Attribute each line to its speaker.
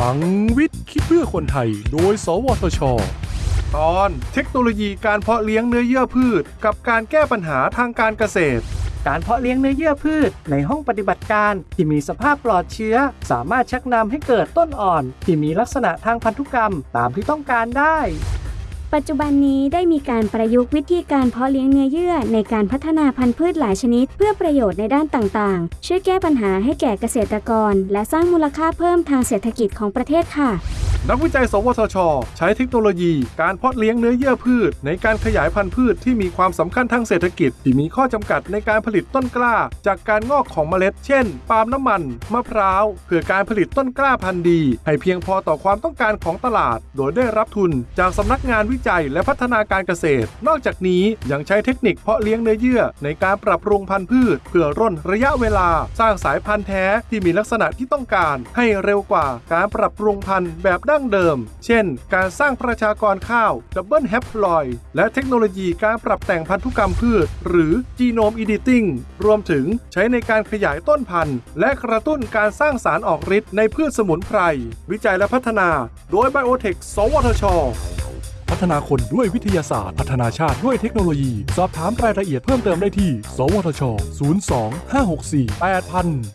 Speaker 1: ลังวิทย์คิดเพื่อคนไทย โดย สวทช ตอนเทคโนโลยีการเพาะเลี้ยงเนื้อเยื่อพืช กับการแก้ปัญหาทางการเกษตร
Speaker 2: การเพาะเลี้ยงเนื้อเยื่อพืช ในห้องปฏิบัติการที่มีสภาพปลอดเชื้อ สามารถชักนำให้เกิดต้นอ่อน ที่มีลักษณะทางพันธุกรรมตามที่ต้องการได้
Speaker 3: ปัจจุบันนี้ได้มีการประยุกต์วิธีการเพาะเลี้ยงเนื้อเยื่อในการพัฒนาพันธุ์พืชหลายชนิด เพื่อประโยชน์ในด้านต่างๆ ช่วยแก้ปัญหาให้แก่เกษตรกร และสร้างมูลค่าเพิ่มทางเศรษฐกิจของประเทศค่ะ
Speaker 1: นักวิจัย สวทช ใช้เทคโนโลยี การเพาะเลี้ยงเนื้อเยื่อพืช ในการขยายพันธุ์พืชที่มีความสำคัญทางเศรษฐกิจ ที่มีข้อจำกัดในการผลิตต้นกล้า จากการงอกของเมล็ด เช่น ปาล์มน้ำมัน มะพร้าว เพื่อการผลิตต้นกล้าพันธุ์ดี ให้เพียงพอต่อความต้องการของตลาด โดยได้รับทุน จากสำนักงานวิจัยและพัฒนาการเกษตร นอกจากนี้ยังใช้เทคนิคเพาะเลี้ยงเนื้อเยื่อ ในการปรับปรุงพันธุ์พืช เพื่อร่นระยะเวลา สร้างสายพันธุ์แท้ที่มีลักษณะที่ต้องการ ให้เร็วกว่าการปรับปรุงพันธุ์แบบดั้งเดิม เช่น การสร้างประชากรข้าว double haploid และเทคโนโลยีการปรับแต่งพันธุกรรมพืช หรือ genome editing รวมถึงใช้ในการขยายต้นพันธุ์ และกระตุ้นการสร้างสารออกฤทธิ์ในพืชสมุนไพร วิจัยและพัฒนา โดยไบโอเทค สวทชพัฒนาคนด้วยวิทยาศาสตร์ พัฒนาชาติด้วยเทคโนโลยี สอบถามรายละเอียดเพิ่มเติมได้ที่ สวทช 02 564 8000